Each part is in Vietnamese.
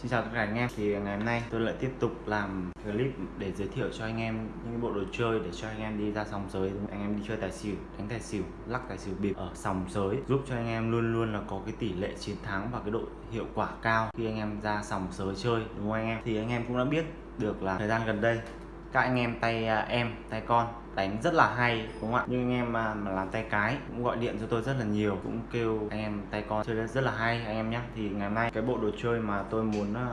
Xin chào tất cả anh em. Thì ngày hôm nay tôi lại tiếp tục làm clip để giới thiệu cho anh em những bộ đồ chơi để cho anh em đi ra sòng giới anh em đi chơi tài xỉu, đánh tài xỉu, lắc tài xỉu, bịp ở sòng giới giúp cho anh em luôn luôn là có cái tỷ lệ chiến thắng và cái độ hiệu quả cao khi anh em ra sòng giới chơi, đúng không anh em? Thì anh em cũng đã biết được là thời gian gần đây, các anh em tay à, em, tay con đánh rất là hay đúng không ạ? Nhưng anh em mà, mà làm tay cái cũng gọi điện cho tôi rất là nhiều cũng kêu anh em tay con chơi rất là hay anh em nhé thì ngày hôm nay cái bộ đồ chơi mà tôi muốn uh,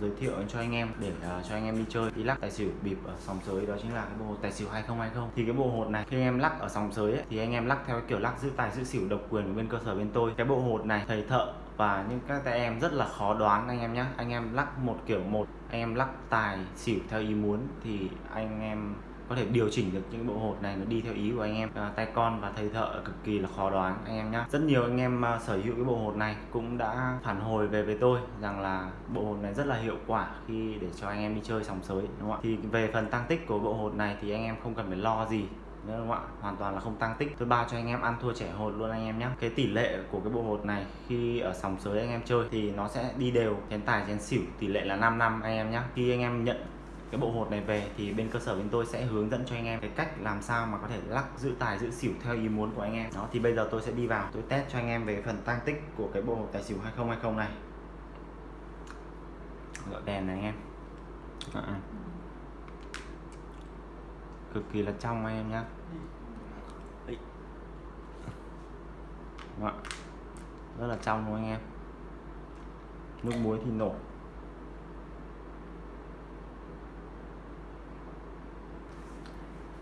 giới thiệu cho anh em để uh, cho anh em đi chơi đi lắc tài xỉu bịp ở sòng sới đó chính là cái bộ hột tài xỉu 2020 thì cái bộ hột này khi anh em lắc ở sòng sới ấy, thì anh em lắc theo cái kiểu lắc giữ tài giữ xỉu độc quyền của bên cơ sở bên tôi. Cái bộ hột này thầy thợ và những các tay em rất là khó đoán anh em nhé anh em lắc một kiểu một anh em lắc tài xỉu theo ý muốn thì anh em có thể điều chỉnh được những bộ hột này nó đi theo ý của anh em. À, tay con và thầy thợ cực kỳ là khó đoán anh em nhé rất nhiều anh em uh, sở hữu cái bộ hột này cũng đã phản hồi về với tôi rằng là bộ hột này rất là hiệu quả khi để cho anh em đi chơi sòng sới đúng không ạ? Thì về phần tăng tích của bộ hột này thì anh em không cần phải lo gì đúng không ạ? Hoàn toàn là không tăng tích. Tôi bao cho anh em ăn thua trẻ hột luôn anh em nhé cái tỷ lệ của cái bộ hột này khi ở sòng sới anh em chơi thì nó sẽ đi đều chén tài chén xỉu tỷ lệ là 5 năm anh em nhé khi anh em nhận cái bộ hột này về thì bên cơ sở bên tôi sẽ hướng dẫn cho anh em cái cách làm sao mà có thể lắc giữ tài giữ xỉu theo ý muốn của anh em. Đó thì bây giờ tôi sẽ đi vào tôi test cho anh em về phần tăng tích của cái bộ hột tài xỉu 2020 này. Gọi đèn này anh em. À, cực kỳ là trong anh em nhé rất là trong luôn anh em. Nước muối thì nổi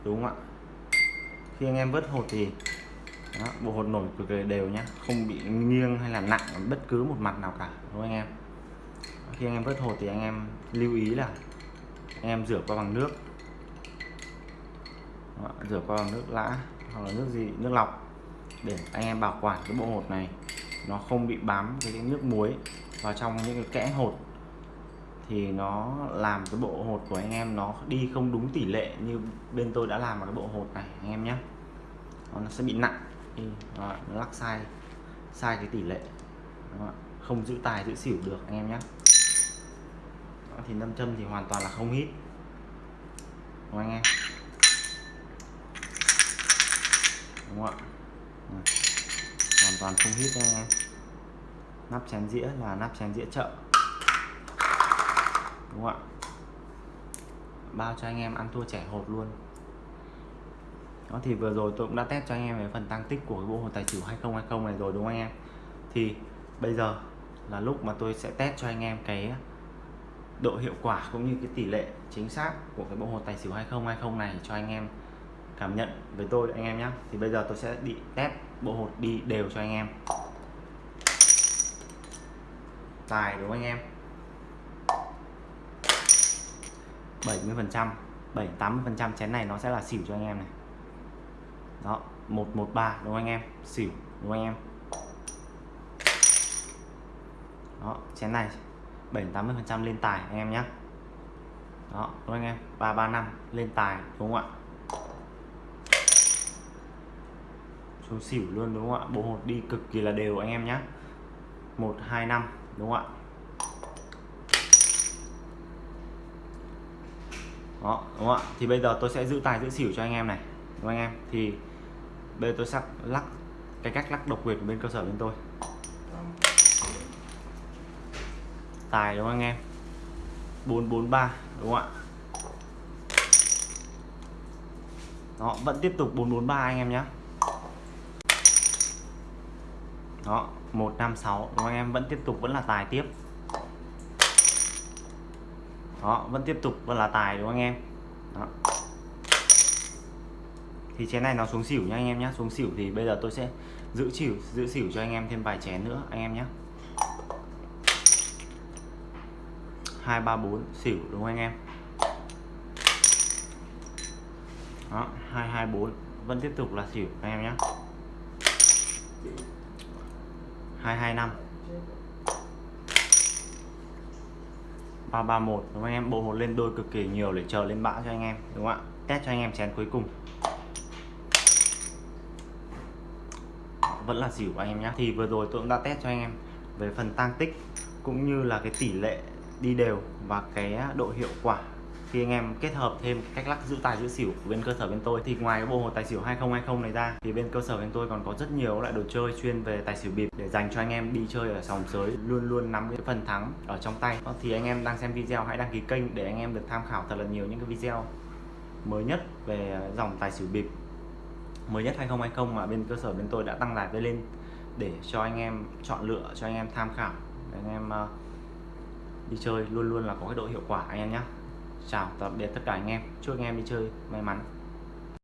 đúng không ạ? Khi anh em vớt hột thì đó, bộ hột nổi cực kỳ đều nhá. Không bị nghiêng hay là nặng ở bất cứ một mặt nào cả đúng không anh em? Khi anh em vớt hột thì anh em lưu ý là anh em rửa qua bằng nước. Đó, rửa qua bằng nước lã hoặc là nước gì nước lọc để anh em bảo quản cái bộ hột này. Nó không bị bám với cái nước muối vào trong những cái kẽ hột thì nó làm cái bộ hột của anh em nó đi không đúng tỷ lệ như bên tôi đã làm vào cái bộ hột này, anh em nhé. Nó sẽ bị nặng. Nó lắc sai sai cái tỷ lệ. Không giữ tài, giữ xỉu được, anh em nhé. Thì nâm châm thì hoàn toàn là không hít đúng không, anh em? Đúng không ạ? Hoàn toàn không hít anh em. Nắp chén dĩa là nắp chén dĩa chợ đúng không ạ? Bao cho anh em ăn thua trẻ hột luôn. Đó, thì vừa rồi tôi cũng đã test cho anh em về phần tăng tích của cái bộ hột tài xỉu 2020 này rồi đúng không anh em? Thì bây giờ là lúc mà tôi sẽ test cho anh em cái độ hiệu quả cũng như cái tỷ lệ chính xác của cái bộ hột tài xỉu 2020 này cho anh em cảm nhận với tôi anh em nhé thì bây giờ tôi sẽ đi test bộ hột đi đều cho anh em. Tài đúng không anh em? 70 phần trăm 7 80 phần trăm chén này nó sẽ là xỉu cho anh em này. Đó 113 đúng không anh em? Xỉu, đúng không anh em? Đó, chén này 7 80 phần trăm lên tài anh em nhé đó, đúng anh em? 335 lên tài, đúng không ạ? Xuống xỉu luôn, đúng không ạ? Bộ hột đi cực kỳ là đều anh em nhé 125 đúng không ạ? Đó, đúng không ạ? Thì bây giờ tôi sẽ giữ tài, giữ xỉu cho anh em này. Đúng không anh em? Thì bây giờ tôi sắp lắc cái cách lắc độc quyền của bên cơ sở bên tôi. Tài đúng không anh em? 443 đúng không ạ? Đó, vẫn tiếp tục 443 anh em nhé đó 156 đúng không anh em? Vẫn tiếp tục, vẫn là tài tiếp đó, vẫn tiếp tục, vẫn là tài đúng không anh em? Đó. thì chén này nó xuống xỉu nha anh em nhé xuống xỉu thì bây giờ tôi sẽ giữ xỉu giữ xỉu cho anh em thêm vài chén nữa, anh em nhé hai, ba, bốn, xỉu đúng không anh em? Đó, hai hai, bốn, vẫn tiếp tục là xỉu anh em nhé hai hai, năm. 331 đúng không anh em? Bộ hột lên đôi cực kỳ nhiều để chờ lên bã cho anh em, đúng không ạ? Test cho anh em chén cuối cùng. Vẫn là xỉu anh em nhé thì vừa rồi tôi cũng đã test cho anh em về phần tăng tích, cũng như là cái tỷ lệ đi đều và cái độ hiệu quả khi anh em kết hợp thêm cách lắc giữ tài giữ xỉu của bên cơ sở bên tôi, thì ngoài cái bộ hồ tài xỉu 2020 này ra, thì bên cơ sở bên tôi còn có rất nhiều loại đồ chơi chuyên về tài xỉu bịp để dành cho anh em đi chơi ở sòng sới, luôn luôn nắm cái phần thắng ở trong tay. Vâng, thì anh em đang xem video hãy đăng ký kênh để anh em được tham khảo thật là nhiều những cái video mới nhất về dòng tài xỉu bịp mới nhất 2020 mà bên cơ sở bên tôi đã tăng lại lên để cho anh em chọn lựa, cho anh em tham khảo, để anh em ờ, đi chơi luôn luôn là có cái độ hiệu quả anh em nhé chào tạm biệt tất cả anh em. Chúc anh em đi chơi may mắn.